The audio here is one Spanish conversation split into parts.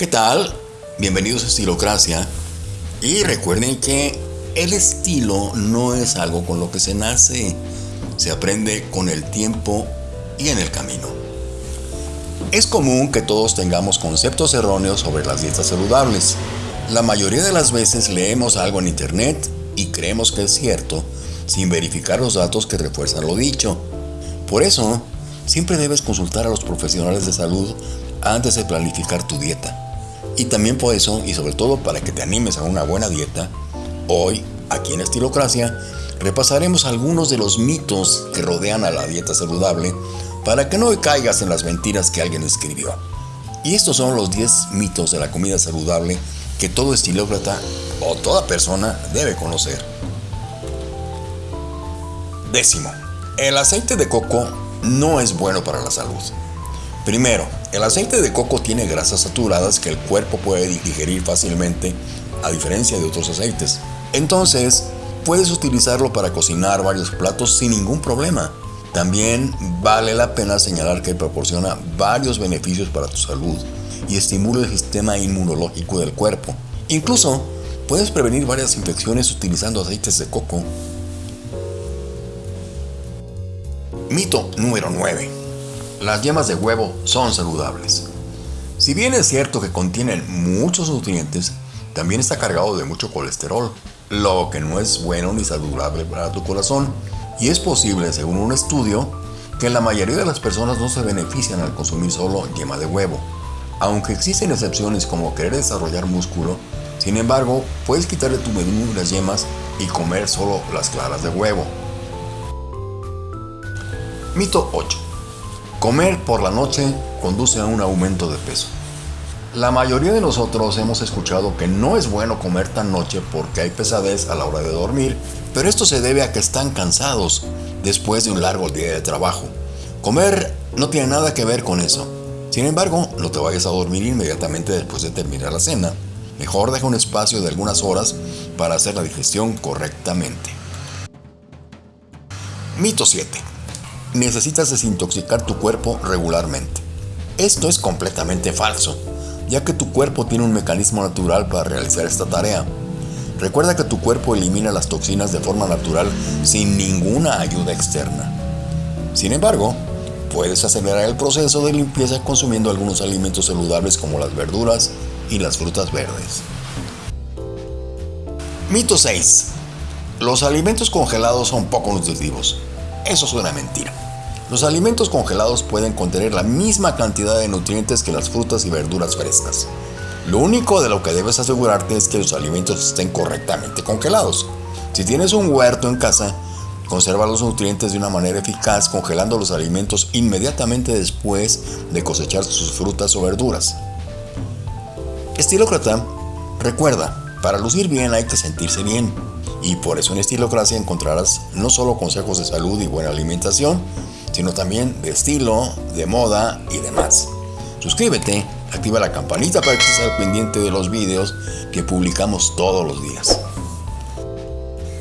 ¿Qué tal? Bienvenidos a Estilocracia. Y recuerden que el estilo no es algo con lo que se nace, se aprende con el tiempo y en el camino. Es común que todos tengamos conceptos erróneos sobre las dietas saludables. La mayoría de las veces leemos algo en internet y creemos que es cierto sin verificar los datos que refuerzan lo dicho. Por eso, siempre debes consultar a los profesionales de salud antes de planificar tu dieta. Y también por eso, y sobre todo para que te animes a una buena dieta, hoy, aquí en Estilocracia, repasaremos algunos de los mitos que rodean a la dieta saludable para que no caigas en las mentiras que alguien escribió. Y estos son los 10 mitos de la comida saludable que todo estilócrata o toda persona debe conocer. Décimo, el aceite de coco no es bueno para la salud. Primero, el aceite de coco tiene grasas saturadas que el cuerpo puede digerir fácilmente a diferencia de otros aceites. Entonces, puedes utilizarlo para cocinar varios platos sin ningún problema. También vale la pena señalar que proporciona varios beneficios para tu salud y estimula el sistema inmunológico del cuerpo. Incluso puedes prevenir varias infecciones utilizando aceites de coco. Mito número 9. Las yemas de huevo son saludables. Si bien es cierto que contienen muchos nutrientes, también está cargado de mucho colesterol, lo que no es bueno ni saludable para tu corazón. Y es posible, según un estudio, que la mayoría de las personas no se benefician al consumir solo yema de huevo. Aunque existen excepciones como querer desarrollar músculo, sin embargo, puedes quitarle tu menú las yemas y comer solo las claras de huevo. Mito 8. Comer por la noche conduce a un aumento de peso. La mayoría de nosotros hemos escuchado que no es bueno comer tan noche porque hay pesadez a la hora de dormir, pero esto se debe a que están cansados después de un largo día de trabajo. Comer no tiene nada que ver con eso. Sin embargo, no te vayas a dormir inmediatamente después de terminar la cena. Mejor deja un espacio de algunas horas para hacer la digestión correctamente. Mito 7 necesitas desintoxicar tu cuerpo regularmente. Esto es completamente falso, ya que tu cuerpo tiene un mecanismo natural para realizar esta tarea. Recuerda que tu cuerpo elimina las toxinas de forma natural sin ninguna ayuda externa. Sin embargo, puedes acelerar el proceso de limpieza consumiendo algunos alimentos saludables como las verduras y las frutas verdes. Mito 6. Los alimentos congelados son poco nutritivos. Eso es una mentira. Los alimentos congelados pueden contener la misma cantidad de nutrientes que las frutas y verduras frescas. Lo único de lo que debes asegurarte es que los alimentos estén correctamente congelados. Si tienes un huerto en casa, conserva los nutrientes de una manera eficaz congelando los alimentos inmediatamente después de cosechar sus frutas o verduras. Estilócrata, recuerda, para lucir bien hay que sentirse bien. Y por eso en Estilocracia encontrarás no solo consejos de salud y buena alimentación, sino también de estilo, de moda y demás. Suscríbete, activa la campanita para que estés al pendiente de los vídeos que publicamos todos los días.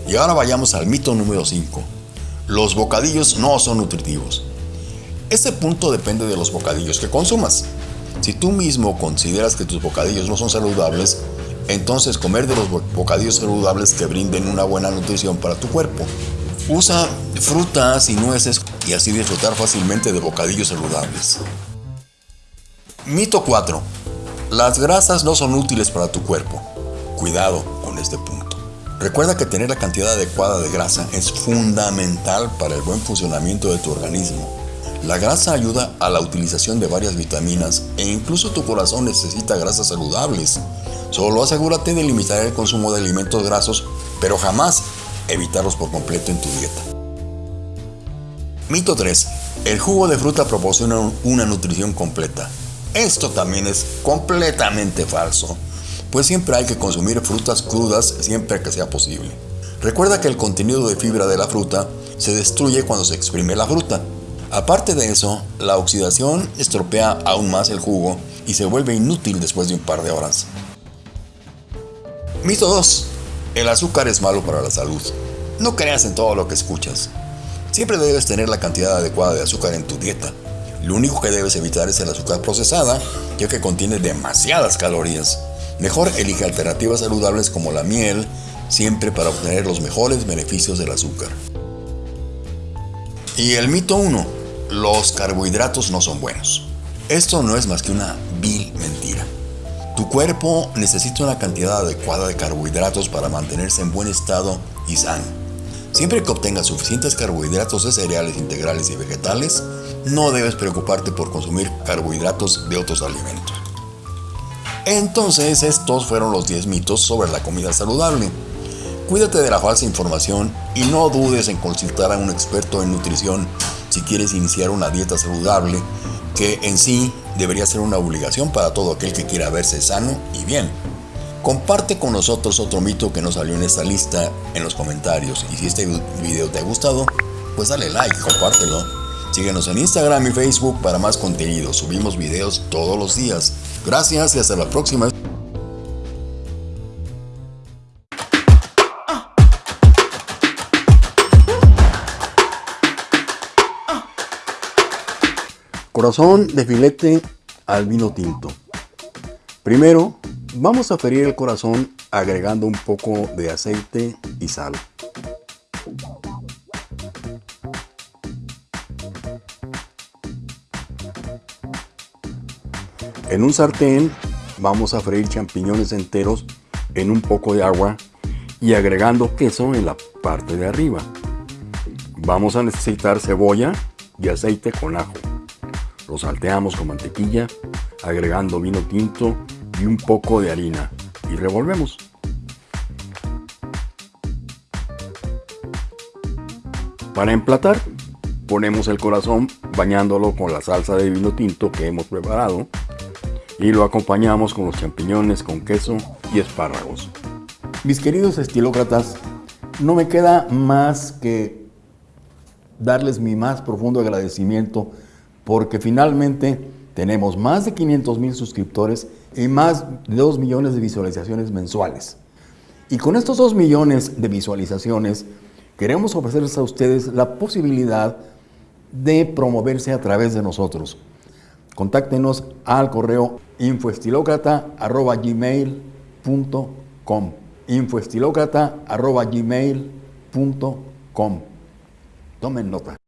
Y ahora vayamos al mito número 5. Los bocadillos no son nutritivos. Este punto depende de los bocadillos que consumas. Si tú mismo consideras que tus bocadillos no son saludables, entonces comer de los bocadillos saludables que brinden una buena nutrición para tu cuerpo. Usa frutas y nueces y así disfrutar fácilmente de bocadillos saludables. Mito 4. Las grasas no son útiles para tu cuerpo. Cuidado con este punto. Recuerda que tener la cantidad adecuada de grasa es fundamental para el buen funcionamiento de tu organismo. La grasa ayuda a la utilización de varias vitaminas e incluso tu corazón necesita grasas saludables. Solo asegúrate de limitar el consumo de alimentos grasos, pero jamás evitarlos por completo en tu dieta. Mito 3. El jugo de fruta proporciona una nutrición completa. Esto también es completamente falso, pues siempre hay que consumir frutas crudas siempre que sea posible. Recuerda que el contenido de fibra de la fruta se destruye cuando se exprime la fruta. Aparte de eso, la oxidación estropea aún más el jugo y se vuelve inútil después de un par de horas. Mito 2. El azúcar es malo para la salud. No creas en todo lo que escuchas. Siempre debes tener la cantidad adecuada de azúcar en tu dieta. Lo único que debes evitar es el azúcar procesada, ya que contiene demasiadas calorías. Mejor elige alternativas saludables como la miel, siempre para obtener los mejores beneficios del azúcar. Y el mito 1. Los carbohidratos no son buenos. Esto no es más que una vil mentira. Tu cuerpo necesita una cantidad adecuada de carbohidratos para mantenerse en buen estado y sano. Siempre que obtengas suficientes carbohidratos de cereales integrales y vegetales, no debes preocuparte por consumir carbohidratos de otros alimentos. Entonces, estos fueron los 10 mitos sobre la comida saludable. Cuídate de la falsa información y no dudes en consultar a un experto en nutrición si quieres iniciar una dieta saludable, que en sí debería ser una obligación para todo aquel que quiera verse sano y bien. Comparte con nosotros otro mito que nos salió en esta lista en los comentarios y si este video te ha gustado, pues dale like, compártelo. Síguenos en Instagram y Facebook para más contenido, subimos videos todos los días. Gracias y hasta la próxima. Corazón de filete al vino tinto. Primero, vamos a ferir el corazón agregando un poco de aceite y sal. En un sartén vamos a freír champiñones enteros en un poco de agua y agregando queso en la parte de arriba. Vamos a necesitar cebolla y aceite con ajo. Lo salteamos con mantequilla, agregando vino tinto y un poco de harina y revolvemos. Para emplatar, ponemos el corazón bañándolo con la salsa de vino tinto que hemos preparado y lo acompañamos con los champiñones con queso y espárragos. Mis queridos estilócratas, no me queda más que darles mi más profundo agradecimiento porque finalmente tenemos más de 500 mil suscriptores y más de 2 millones de visualizaciones mensuales. Y con estos 2 millones de visualizaciones queremos ofrecerles a ustedes la posibilidad de promoverse a través de nosotros. Contáctenos al correo infoestilocrata.gmail.com infoestilocrata.gmail.com Tomen nota.